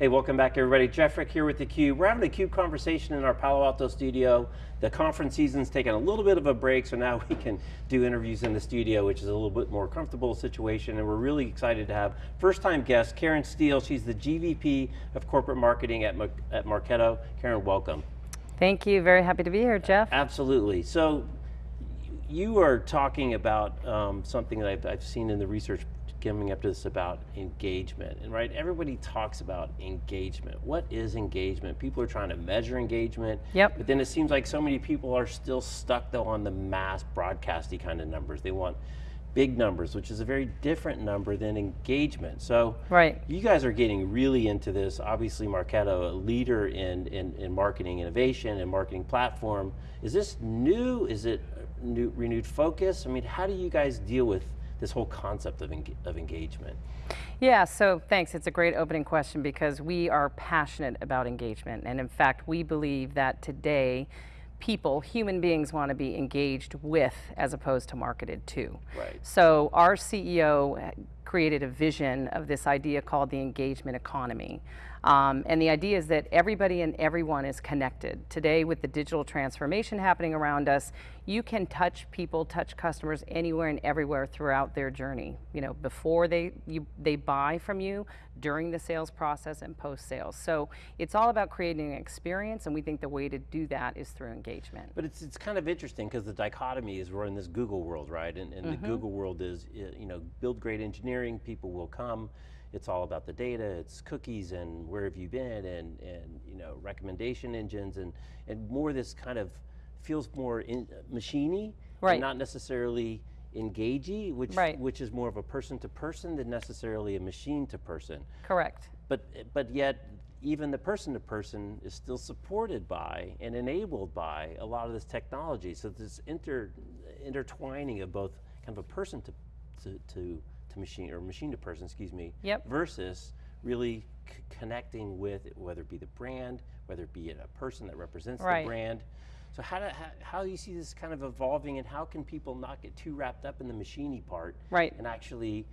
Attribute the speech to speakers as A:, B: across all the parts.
A: Hey, welcome back everybody. Jeff Frick here with theCUBE. We're having a CUBE conversation in our Palo Alto studio. The conference season's taken a little bit of a break, so now we can do interviews in the studio, which is a little bit more comfortable situation, and we're really excited to have first time guest, Karen Steele. She's the GVP of Corporate Marketing at, at Marketo. Karen, welcome.
B: Thank you, very happy to be here, Jeff.
A: Absolutely. So, you are talking about um, something that I've, I've seen in the research coming up to this about engagement, and right, everybody talks about engagement. What is engagement? People are trying to measure engagement,
B: yep.
A: but then it seems like so many people are still stuck though on the mass broadcasty kind of numbers. They want big numbers, which is a very different number than engagement. So
B: right.
A: you guys are getting really into this. Obviously Marketo, a leader in, in, in marketing innovation and marketing platform. Is this new? Is it new, renewed focus? I mean, how do you guys deal with this whole concept of, of engagement?
B: Yeah, so thanks. It's a great opening question because we are passionate about engagement. And in fact, we believe that today, people, human beings want to be engaged with as opposed to marketed to.
A: Right.
B: So our CEO created a vision of this idea called the engagement economy. Um, and the idea is that everybody and everyone is connected. Today with the digital transformation happening around us, you can touch people, touch customers anywhere and everywhere throughout their journey. You know, before they, you, they buy from you, during the sales process and post sales. So it's all about creating an experience and we think the way to do that is through engagement.
A: But it's, it's kind of interesting because the dichotomy is we're in this Google world, right? And, and mm -hmm. the mm-hmm. Google world is, you know, build great engineering, people will come, it's all about the data, it's cookies and where have you been and, and you know, recommendation engines and, and more this kind of feels more in, machiney,
B: right.
A: not necessarily engagey, which,
B: right.
A: which is more of a person to person than necessarily a machine to person.
B: Correct.
A: But, but yet, even the person to person is still supported by and enabled by a lot of this technology. So this inter, intertwining of both kind of a person to, to, to to machine, or machine to person, excuse me,
B: yep.
A: versus really connecting with, whether it be the brand, whether it be a person that represents
B: right.
A: the brand. So how do, how, how, do you see this kind of evolving and how can people not get too wrapped up in the machiney part
B: right.
A: and actually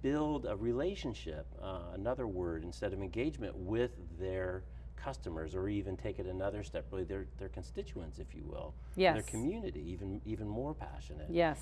A: build a relationship, uh, another word instead of engagement with their customers or even take it another step, really their, their constituents, if you will.
B: Yes.
A: Their community, even, even more passionate.
B: Yes.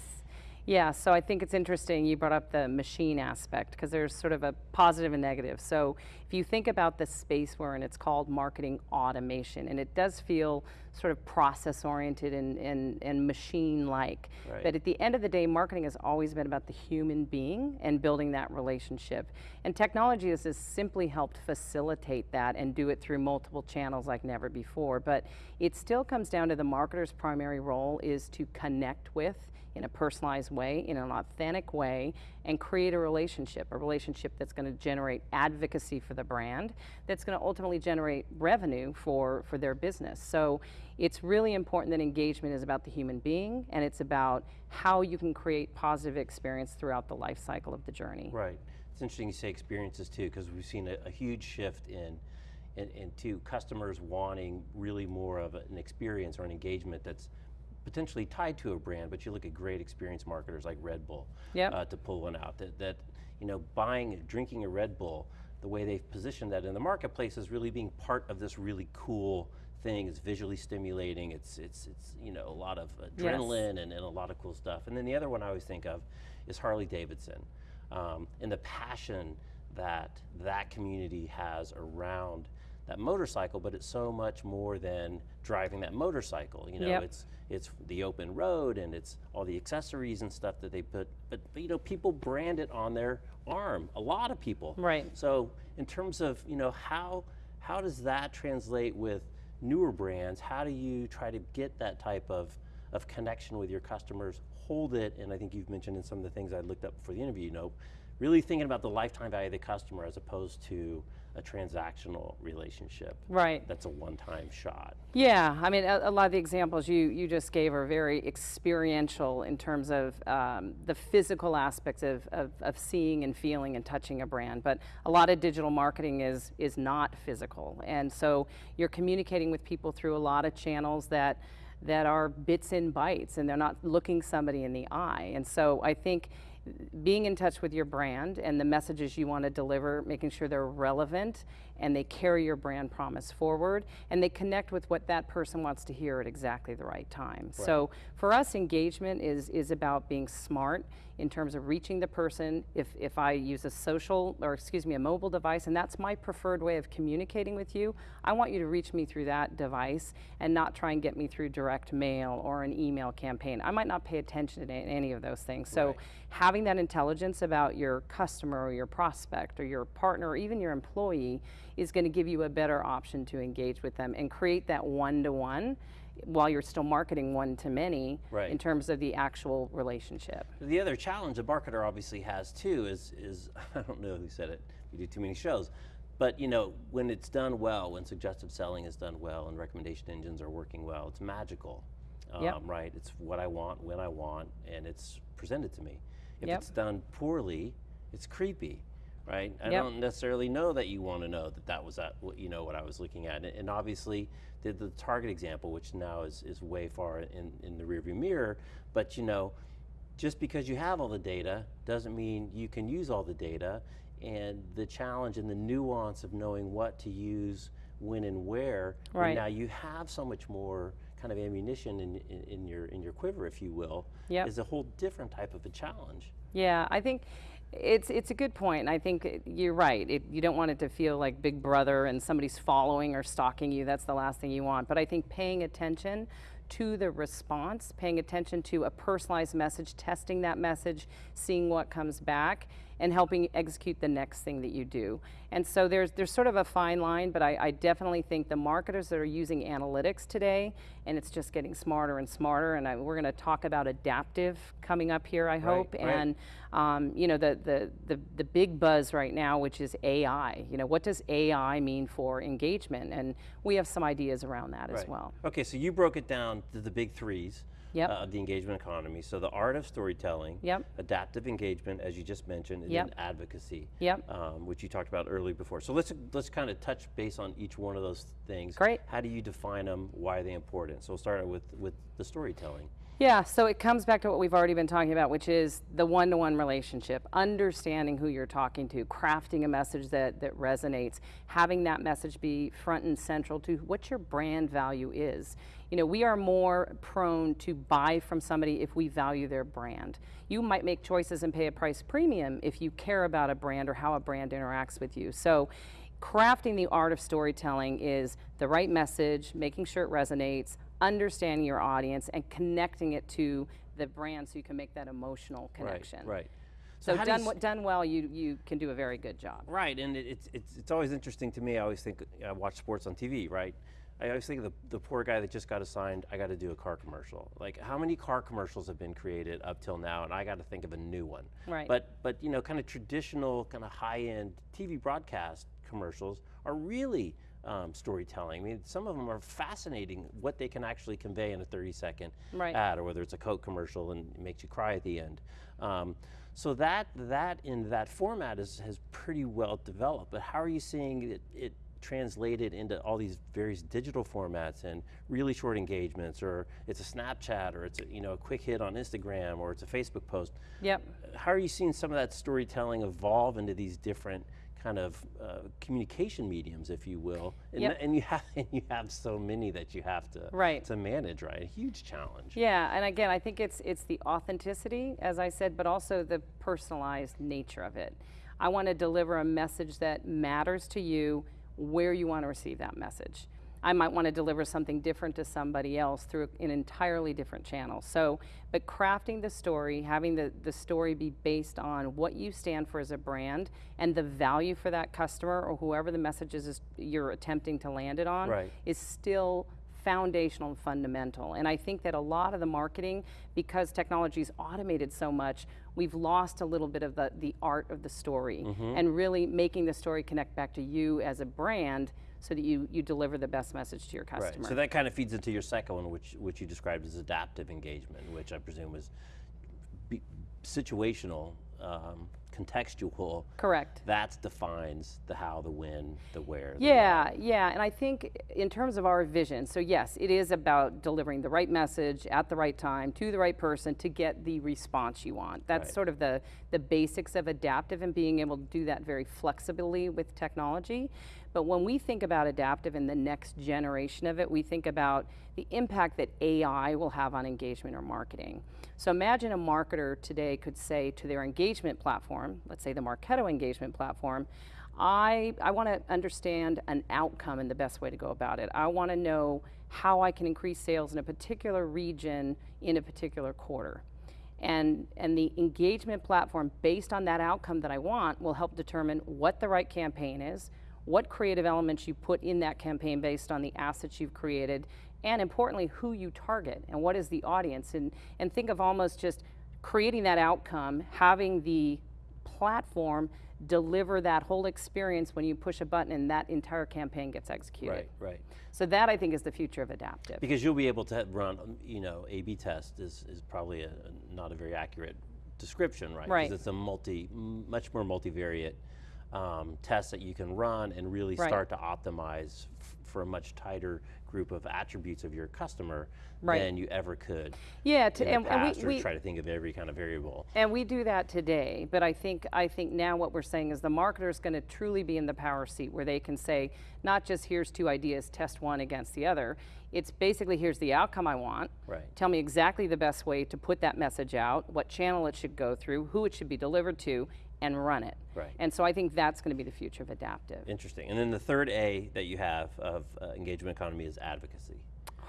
B: Yeah, so I think it's interesting you brought up the machine aspect because there's sort of a positive and negative. So if you think about the space we're in, it's called marketing automation and it does feel sort of process oriented and, and, and machine-like.
A: Right.
B: But at the end of the day, marketing has always been about the human being and building that relationship. And technology has just simply helped facilitate that and do it through multiple channels like never before. But it still comes down to the marketer's primary role is to connect with in a personalized way, in an authentic way, and create a relationship, a relationship that's going to generate advocacy for the brand, that's going to ultimately generate revenue for, for their business. So it's really important that engagement is about the human being, and it's about how you can create positive experience throughout the life cycle of the journey.
A: Right. It's interesting you say experiences too, because we've seen a, a huge shift in into customers wanting really more of an experience or an engagement that's potentially tied to a brand, but you look at great experience marketers like Red Bull
B: yep.
A: uh, to pull one out. That, that, you know, buying, drinking a Red Bull, the way they've positioned that in the marketplace is really being part of this really cool thing. It's visually stimulating. It's, it's, it's you know, a lot of adrenaline yes. and, and a lot of cool stuff. And then the other one I always think of is Harley Davidson um, and the passion that that community has around that motorcycle, but it's so much more than driving that motorcycle. You know,
B: yep.
A: it's it's the open road and it's all the accessories and stuff that they put. But, but, you know, people brand it on their arm. A lot of people.
B: Right.
A: So in terms of you know how how does that translate with newer brands? How do you try to get that type of of connection with your customers? Hold it, and I think you've mentioned in some of the things I looked up before the interview. You know, really thinking about the lifetime value of the customer as opposed to a transactional relationship.
B: Right.
A: That's a one-time shot.
B: Yeah, I mean, a, a, lot of the examples you, you just gave are very experiential in terms of um, the physical aspects of, of, of, seeing and feeling and touching a brand, but a lot of digital marketing is, is not physical. And so you're communicating with people through a lot of channels that that are bits and bytes and they're not looking somebody in the eye. And so I think being in touch with your brand and the messages you want to deliver, making sure they're relevant and they carry your brand promise forward and they connect with what that person wants to hear at exactly the right time. So for us, engagement is, is about being smart in terms of reaching the person. If, if I use a social, or excuse me, a mobile device, and that's my preferred way of communicating with you, I want you to reach me through that device and not try and get me through direct mail or an email campaign. I might not pay attention to any of those things. So
A: Right.
B: having that intelligence about your customer or your prospect or your partner or even your employee is going to give you a better option to engage with them and create that one-to-one while you're still marketing one-to-many
A: Right.
B: in terms of the actual relationship.
A: The other challenge a marketer obviously has too is, is I don't know who said it, we do too many shows, but you know, when it's done well, when suggestive selling is done well and recommendation engines are working well, it's magical,
B: Yep.
A: um, right? It's what I want, when I want, and it's presented to me. If
B: Yep.
A: it's done poorly, it's creepy, right? I
B: Yep.
A: don't necessarily know that you want to know that that was uh, that, what- you know, what I was looking at. And obviously, the, the Target example, which now is, is way far in, in the rearview mirror, but you know, just because you have all the data doesn't mean you can use all the data. And the challenge and the nuance of knowing what to use, when and where,
B: Right.
A: now you have so much more kind of ammunition in, in, in your in your quiver, if you will,
B: Yep.
A: is a whole different type of a challenge.
B: Yeah, I think it's it's a good point. I think you're right. It, you don't want it to feel like Big Brother and somebody's following or stalking you. That's the last thing you want. But I think paying attention to the response, paying attention to a personalized message, testing that message, seeing what comes back, and helping execute the next thing that you do. And so there's there's sort of a fine line, but I, I definitely think the marketers that are using analytics today, and it's just getting smarter and smarter. And I, we're going to talk about adaptive coming up here, I hope.
A: right.
B: And um, you know the, the the the big buzz right now, which is AI. You know what does AI mean for engagement? And we have some ideas around that as well.
A: Okay, so you broke it down to the big threes
B: Yep.
A: uh, of the engagement economy. So the art of storytelling,
B: Yep.
A: adaptive engagement, as you just mentioned, and
B: Yep.
A: then advocacy,
B: Yep.
A: um, which you talked about earlier before. So let's let's kind of touch base on each one of those things.
B: Great.
A: How do you define them? Why are they important? So we'll start out with with the storytelling.
B: Yeah, so it comes back to what we've already been talking about, which is the one to one relationship, understanding who you're talking to, crafting a message that, that resonates, having that message be front and central to what your brand value is. You know, we are more prone to buy from somebody if we value their brand. You might make choices and pay a price premium if you care about a brand or how a brand interacts with you. So, crafting the art of storytelling is the right message, making sure it resonates, understanding your audience, and connecting it to the brand so you can make that emotional connection.
A: Right. Right.
B: So,
A: you
B: done, done well, you, you can do a very good job.
A: Right, and it, it's, it's, it's always interesting to me. I always think, I watch sports on TV, right? I always think of the, the poor guy that just got assigned, I got to do a car commercial. Like, how many car commercials have been created up till now, and I got to think of a new one.
B: Right.
A: But, but you know, kind of traditional, kind of high-end TV broadcast commercials are really um, storytelling. I mean, some of them are fascinating what they can actually convey in a 30-second
B: Right.
A: ad, or whether it's a Coke commercial and it makes you cry at the end. Um, so that that in that format is has pretty well developed. But how are you seeing it, it translated into all these various digital formats and really short engagements, or it's a Snapchat, or it's a, you know a quick hit on Instagram, or it's a Facebook post?
B: Yep.
A: How are you seeing some of that storytelling evolve into these different kind of uh, communication mediums, if you will? And,
B: Yep.
A: and you have and you have so many that you have to
B: Right.
A: to manage, right? A huge challenge.
B: Yeah, and again, I think it's it's the authenticity, as I said, but also the personalized nature of it. I want to deliver a message that matters to you where you want to receive that message. I might want to deliver something different to somebody else through an entirely different channel. So, but crafting the story, having the, the story be based on what you stand for as a brand and the value for that customer or whoever the message is you're attempting to land it on
A: Right.
B: is still foundational and fundamental. And I think that a lot of the marketing, because technology's automated so much, we've lost a little bit of the, the art of the story and really making the story connect back to you as a brand so that you, you deliver the best message to your
A: Right.
B: customer.
A: So that kind of feeds into your second one, which which you described as adaptive engagement, which I presume was be, situational um, contextual.
B: Correct.
A: That defines the how, the when, the where. the
B: Yeah, yeah, and I think in terms of our vision, so yes, it is about delivering the right message at the right time to the right person to get the response you want. That's
A: Right.
B: sort of the the basics of adaptive and being able to do that very flexibly with technology. But when we think about adaptive and the next generation of it, we think about the impact that AI will have on engagement or marketing. So imagine a marketer today could say to their engagement platform, let's say the Marketo engagement platform, I, I want to understand an outcome and the best way to go about it. I want to know how I can increase sales in a particular region in a particular quarter. And, and the engagement platform based on that outcome that I want will help determine what the right campaign is, what creative elements you put in that campaign based on the assets you've created, and importantly, who you target and what is the audience. And, and think of almost just creating that outcome, having the platform deliver that whole experience when you push a button and that entire campaign gets executed.
A: Right, right.
B: So that I think is the future of adaptive.
A: Because you'll be able to run, you know, A/B test is, is probably a, a- not a very accurate description, right?
B: Right.
A: Because it's a multi, much more multivariate um, test that you can run and really
B: Right.
A: start to optimize for a much tighter group of attributes of your customer
B: Right.
A: than you ever could
B: Yeah, to, and, and we, we,
A: try to think of every kind of variable.
B: And we do that today, but I think I think now what we're saying is the marketer is going to truly be in the power seat where they can say not just here's two ideas, test one against the other. It's basically here's the outcome I want.
A: Right.
B: Tell me exactly the best way to put that message out, what channel it should go through, who it should be delivered to, and run it.
A: Right.
B: And so I think that's going to be the future of adaptive.
A: Interesting. And then the third A that you have of uh, engagement economy is advocacy.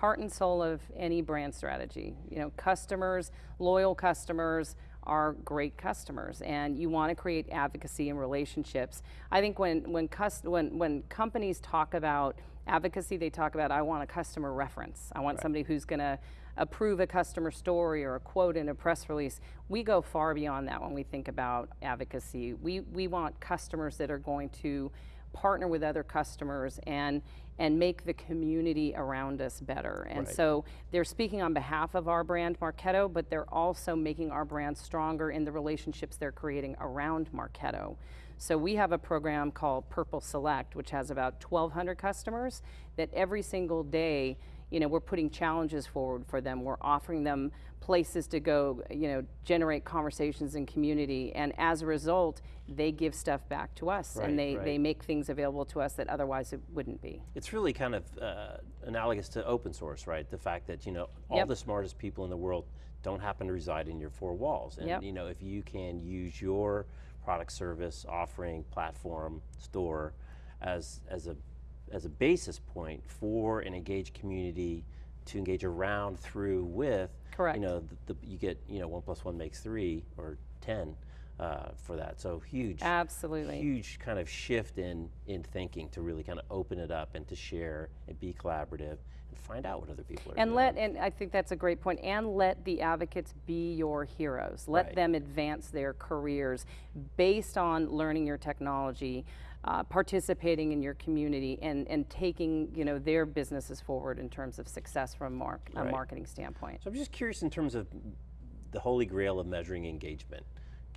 B: heart and soul of any brand strategy. You know, customers, loyal customers are great customers and you want to create advocacy and relationships. I think when when when when companies talk about advocacy, they talk about I want a customer reference. I want somebody who's going to approve a customer story or a quote in a press release. We go far beyond that when we think about advocacy. We we want customers that are going to partner with other customers and and make the community around us better. And
A: Right.
B: so they're speaking on behalf of our brand Marketo, but they're also making our brand stronger in the relationships they're creating around Marketo. So we have a program called Purple Select, which has about 1,200 customers that every single day, you know, we're putting challenges forward for them. We're offering them places to go, you know, generate conversations in community. And as a result, they give stuff back to us
A: Right,
B: and they,
A: right.
B: they make things available to us that otherwise it wouldn't be.
A: It's really kind of uh, analogous to open source, right? The fact that you know all
B: Yep.
A: the smartest people in the world don't happen to reside in your four walls, and
B: Yep.
A: you know if you can use your product, service, offering, platform, store as as a as a basis point for an engaged community to engage around, through, with.
B: Correct.
A: You know, the, the, you get you know one plus one makes three or ten uh, for that. So huge
B: Absolutely.
A: huge kind of shift in in thinking to really kind of open it up and to share and be collaborative find out what other people are
B: And
A: doing.
B: let, and I think that's a great point, and let the advocates be your heroes. Let
A: Right.
B: them advance their careers based on learning your technology, uh, participating in your community, and, and taking, you know, their businesses forward in terms of success from a, mark, a marketing standpoint.
A: So I'm just curious in terms of the holy grail of measuring engagement.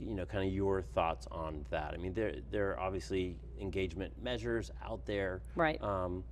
A: You know, kind of your thoughts on that. I mean, there there are obviously engagement measures out there.
B: Right.
A: Um,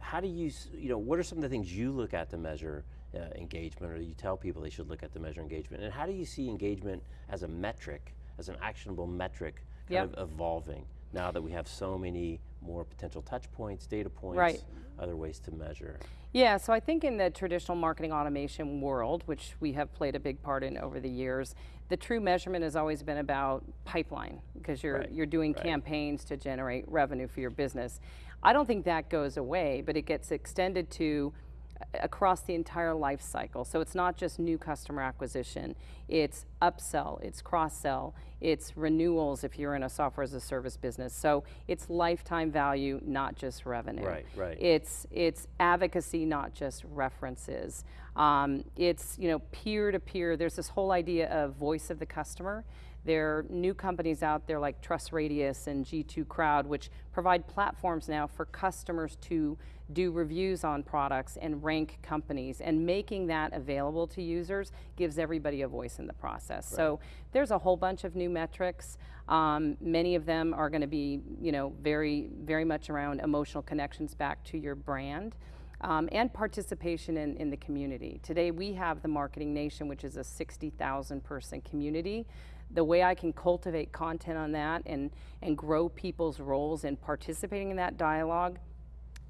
A: how do you, you know, what are some of the things you look at to measure uh, engagement, or you tell people they should look at to measure engagement? And how do you see engagement as a metric, as an actionable metric, kind
B: Yep.
A: of evolving now that we have so many more potential touch points, data points,
B: Right.
A: other ways to measure?
B: Yeah, so I think in the traditional marketing automation world, which we have played a big part in over the years, the true measurement has always been about pipeline because you're
A: Right,
B: you're doing
A: right.
B: campaigns to generate revenue for your business. I don't think that goes away, but it gets extended to uh, across the entire life cycle. So it's not just new customer acquisition, it's upsell, it's cross sell, it's renewals if you're in a software as a service business. So it's lifetime value, not just revenue.
A: Right, right.
B: It's it's advocacy, not just references. Um, it's you know peer to peer. There's this whole idea of voice of the customer There are new companies out there like Trust Radius and G2 Crowd, which provide platforms now for customers to do reviews on products and rank companies. And making that available to users gives everybody a voice in the process. So there's a whole bunch of new metrics. Um, many of them are going to be, you know, very, very much around emotional connections back to your brand. Um, and participation in, in the community. Today we have the Marketing Nation, which is a 60,000 person community. The way I can cultivate content on that and, and grow people's roles in participating in that dialogue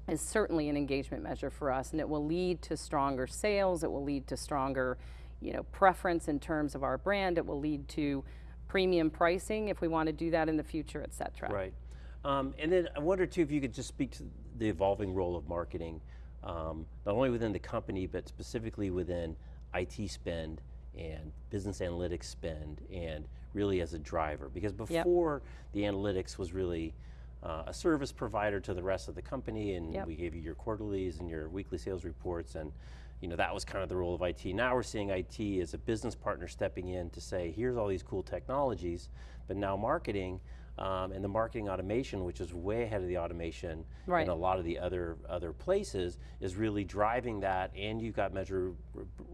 B: is certainly an engagement measure for us, and it will lead to stronger sales. It will lead to stronger, you know, preference in terms of our brand. It will lead to premium pricing if we want to do that in the future, et cetera.
A: Right. Um, and then I wonder too if you could just speak to the evolving role of marketing, um, not only within the company, but specifically within IT spend and business analytics spend and really as a driver. Because before the analytics was really uh, a service provider to the rest of the company and
B: Yep.
A: we gave you your quarterlies and your weekly sales reports and you know that was kind of the role of IT. Now we're seeing IT as a business partner stepping in to say here's all these cool technologies, but now marketing um, and the marketing automation, which is way ahead of the automation
B: Right.
A: in a lot of the other other places, is really driving that. And you've got measure,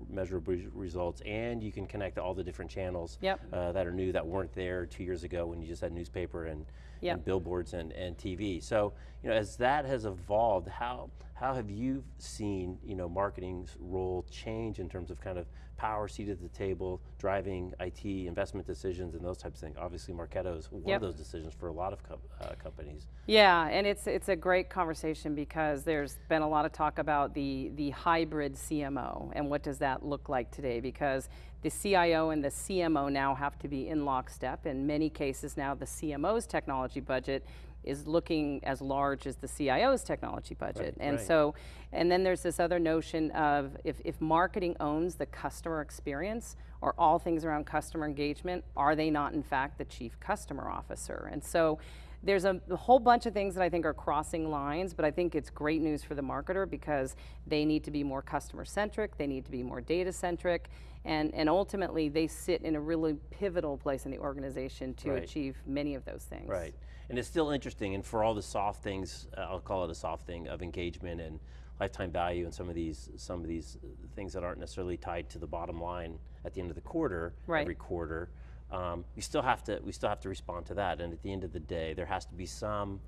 A: measurable results, and you can connect to all the different channels
B: Yep.
A: uh, that are new that weren't there two years ago when you just had newspaper and,
B: Yep.
A: and billboards and, and TV. So you know, as that has evolved, how how have you seen you know marketing's role change in terms of kind of power seat at the table, driving IT investment decisions and those types of things? Obviously, Marketo is one
B: Yep.
A: of those decisions for a lot of com- uh, companies.
B: Yeah, and it's it's a great conversation because there's been a lot of talk about the the hybrid CMO and what does that look like today because the CIO and the CMO now have to be in lockstep. In many cases now the CMO's technology budget is looking as large as the CIO's technology budget. and
A: right.
B: so and then there's this other notion of if, if marketing owns the customer experience or all things around customer engagement, are they not in fact the chief customer officer? And so there's a, a whole bunch of things that I think are crossing lines, but I think it's great news for the marketer because they need to be more customer centric, they need to be more data centric, and, and ultimately they sit in a really pivotal place in the organization to
A: Right.
B: achieve many of those things.
A: Right. And it's still interesting, and for all the soft things, uh, I'll call it a soft thing of engagement and lifetime value, and some of these some of these things that aren't necessarily tied to the bottom line at the end of the quarter,
B: Right.
A: every quarter. Um, we still have to we still have to respond to that, and at the end of the day, there has to be some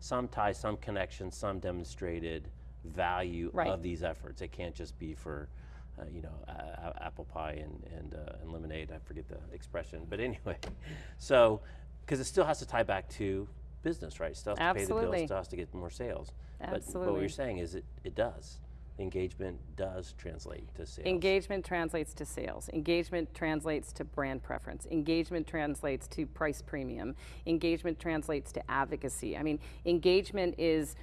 A: some tie, some connection, some demonstrated value
B: Right.
A: of these efforts. It can't just be for uh, you know, apple pie and, and, uh, and lemonade. I forget the expression, but anyway. So, because it still has to tie back to business, right? Still has to pay the
B: Absolutely.
A: bills, still has to get more sales. But, but what
B: Absolutely.
A: you're saying is it, it does. Engagement does translate to sales.
B: Engagement translates to sales. Engagement translates to brand preference. Engagement translates to price premium. Engagement translates to advocacy. I mean, engagement is,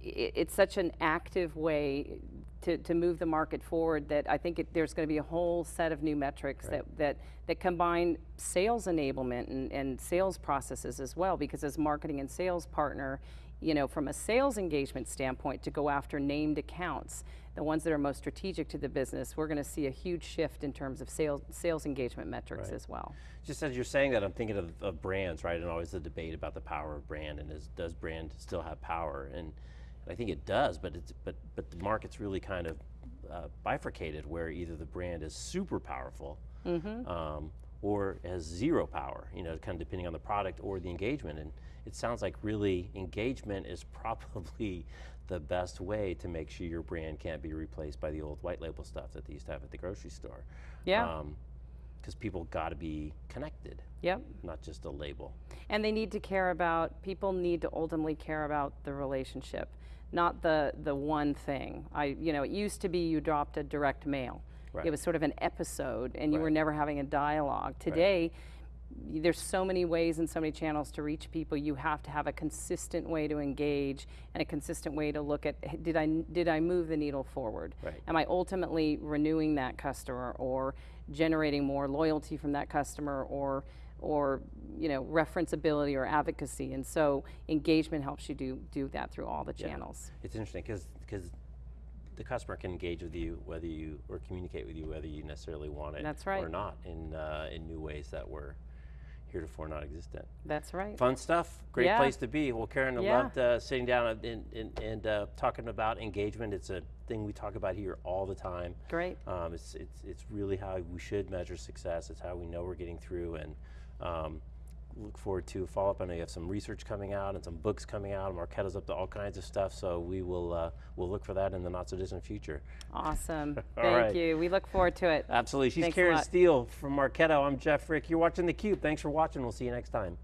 B: it's such an active way to, to move the market forward that I think it, there's going to be a whole set of new metrics that, that, that combine sales enablement and, and sales processes as well. Because as marketing and sales partner, you know, from a sales engagement standpoint, to go after named accounts, the ones that are most strategic to the business, we're going to see a huge shift in terms of sales, sales engagement metrics
A: Right.
B: as well.
A: Just as you're saying that, I'm thinking of, of brands, right? And always the debate about the power of brand and is, does brand still have power? And I think it does, but it's but but the market's really kind of uh, bifurcated, where either the brand is super powerful, um, or has zero power. You know, kind of depending on the product or the engagement. And it sounds like really engagement is probably the best way to make sure your brand can't be replaced by the old white label stuff that they used to have at the grocery store.
B: Yeah.
A: Um, because people got to be connected,
B: Yep.
A: not just a label.
B: And they need to care about, people need to ultimately care about the relationship, not the, the one thing. I, you know, it used to be you dropped a direct mail.
A: Right.
B: It was sort of an episode and you were never having a dialogue. Today, y- there's so many ways and so many channels to reach people. You have to have a consistent way to engage and a consistent way to look at did I did I move the needle forward?
A: Right.
B: Am I ultimately renewing that customer or generating more loyalty from that customer or or you know referenceability or advocacy? And so engagement helps you do do that through all the
A: Yeah.
B: channels.
A: It's interesting because because the customer can engage with you whether you or communicate with you whether you necessarily want it
B: That's right.
A: or not in uh, in new ways that we're heretofore not existent.
B: That's right.
A: Fun stuff. Great
B: Yeah.
A: place to be. Well, Karen, I
B: Yeah.
A: loved uh, sitting down and, and, and, and uh, talking about engagement. It's a thing we talk about here all the time.
B: Great.
A: Um, it's, it's, it's really how we should measure success. It's how we know we're getting through. And um, look forward to follow up. I know you have some research coming out and some books coming out. Marketo's up to all kinds of stuff. So we will uh, we'll look for that in the not so distant future.
B: Awesome. Thank
A: right.
B: you. We look forward to it.
A: Absolutely. She's
B: Thanks
A: Karen. Steele from Marketo. I'm Jeff Frick. You're watching theCUBE. Thanks for watching. We'll see you next time.